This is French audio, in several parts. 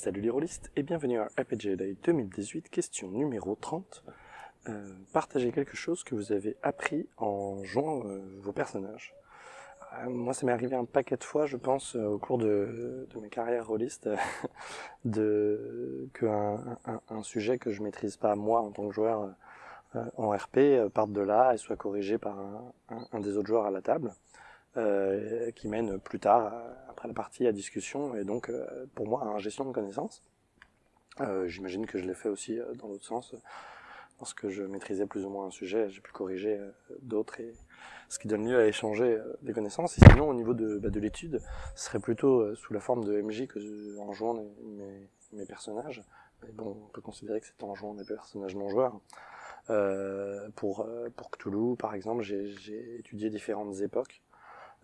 Salut les rôlistes et bienvenue à RPG Day 2018, question numéro 30. Euh, partagez quelque chose que vous avez appris en jouant euh, vos personnages. Euh, moi ça m'est arrivé un paquet de fois, je pense, au cours de, de mes carrières rôlistes, de qu'un un, sujet que je maîtrise pas moi en tant que joueur en RP parte de là et soit corrigé par un, un des autres joueurs à la table. Qui mène plus tard, euh, après la partie, à discussion, et donc euh, pour moi à gestion de connaissances. J'imagine que je l'ai fait aussi dans l'autre sens. Lorsque je maîtrisais plus ou moins un sujet, j'ai pu corriger d'autres, et ce qui donne lieu à échanger des connaissances. Et sinon, au niveau de, bah, de l'étude, ce serait plutôt sous la forme de MJ que en jouant mes, personnages. Mais bon, on peut considérer que c'est en jouant des personnages non joueurs. Euh, pour, pour Cthulhu, par exemple, j'ai étudié différentes époques.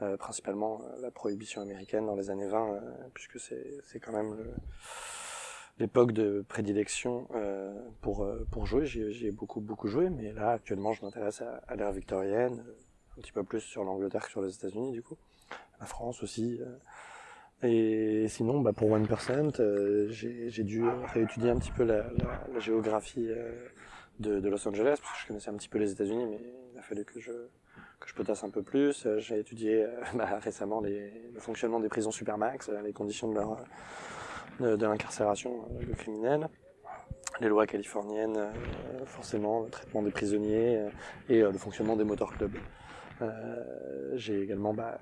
Euh, principalement euh, la prohibition américaine dans les années 20, euh, puisque c'est quand même l'époque de prédilection pour, pour jouer. J'ai beaucoup, beaucoup joué, mais là, actuellement, je m'intéresse à, l'ère victorienne, un petit peu plus sur l'Angleterre que sur les États-Unis, du coup. La France aussi. Et sinon, bah, pour 1%, j'ai dû réétudier un petit peu la, géographie de, Los Angeles, parce que je connaissais un petit peu les États-Unis, mais il a fallu que je, que je potasse un peu plus. Euh, j'ai étudié euh, bah, récemment le fonctionnement des prisons supermax, euh, les conditions de l'incarcération de criminels, les lois californiennes, forcément, le traitement des prisonniers et le fonctionnement des motorclubs. J'ai également bah,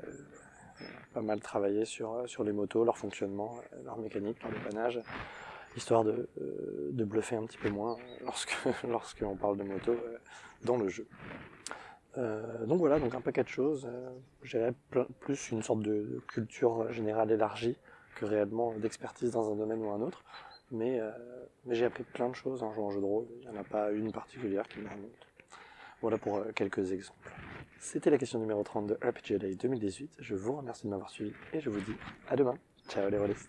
pas mal travaillé sur, sur les motos, leur fonctionnement, leur mécanique, leur dépannage, histoire de, de bluffer un petit peu moins lorsque lorsqu'on parle de moto dans le jeu. Euh, donc voilà, donc un paquet de choses. Euh, J'ai plus une sorte de culture générale élargie que réellement d'expertise dans un domaine ou un autre. Mais, euh, mais j'ai appris plein de choses en jouant au jeu de rôle. Il n'y en a pas une particulière qui me remonte. Voilà pour euh, quelques exemples. C'était la question numéro 30 de RPG Day 2018. Je vous remercie de m'avoir suivi et je vous dis à demain. Ciao les rôlistes